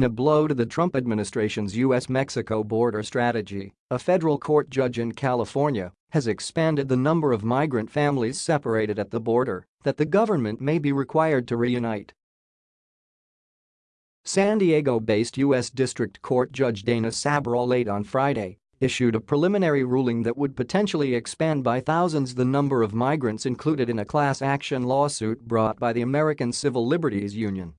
In a blow to the Trump administration's U.S.-Mexico border strategy, a federal court judge in California has expanded the number of migrant families separated at the border that the government may be required to reunite. San Diego-based U.S. District Court Judge Dana Sabraw late on Friday issued a preliminary ruling that would potentially expand by thousands the number of migrants included in a class action lawsuit brought by the American Civil Liberties Union.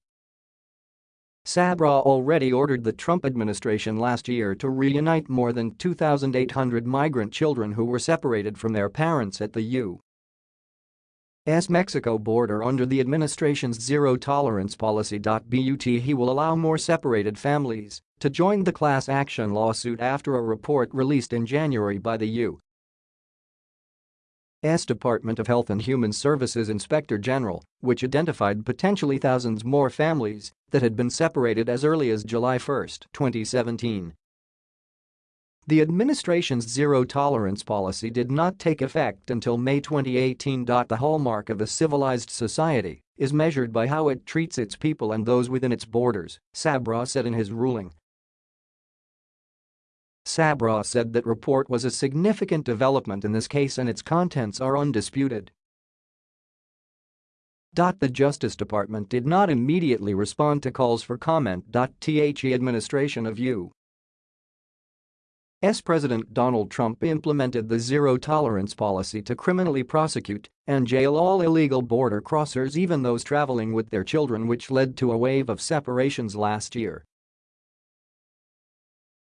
Sabraw already ordered the Trump administration last year to reunite more than 2,800 migrant children who were separated from their parents at the U.S. Mexico border under the administration's zero-tolerance policy. But he will allow more separated families to join the class action lawsuit after a report released in January by the U. S. Department of Health and Human Services Inspector General, which identified potentially thousands more families that had been separated as early as July 1, 2017. The administration's zero-tolerance policy did not take effect until May 2018. The hallmark of a civilized society is measured by how it treats its people and those within its borders, Sabraw said in his ruling. Sabraw said that report was a significant development in this case and its contents are undisputed. The Justice Department did not immediately respond to calls for comment. The administration of U. S. President Donald Trump implemented the zero-tolerance policy to criminally prosecute and jail all illegal border crossers even those traveling with their children which led to a wave of separations last year.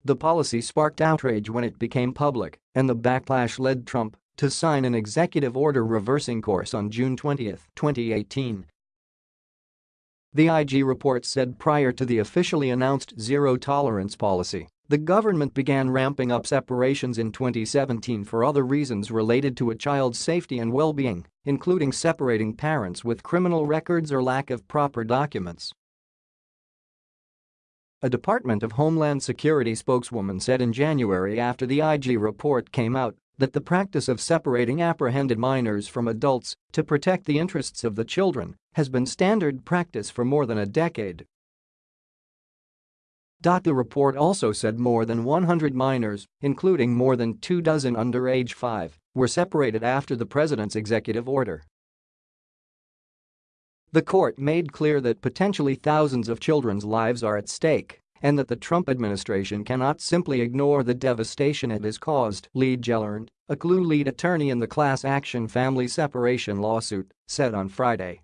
The policy sparked outrage when it became public, and the backlash led Trump to sign an executive order reversing course on June 20, 2018. The IG report said prior to the officially announced zero-tolerance policy, the government began ramping up separations in 2017 for other reasons related to a child's safety and well-being, including separating parents with criminal records or lack of proper documents. A Department of Homeland Security spokeswoman said in January after the IG report came out that the practice of separating apprehended minors from adults to protect the interests of the children has been standard practice for more than a decade. The report also said more than 100 minors, including more than two dozen under age 5, were separated after the president's executive order. The court made clear that potentially thousands of children's lives are at stake and that the Trump administration cannot simply ignore the devastation it has caused, Lee Gelernt, a CLUE lead attorney in the class action family separation lawsuit, said on Friday.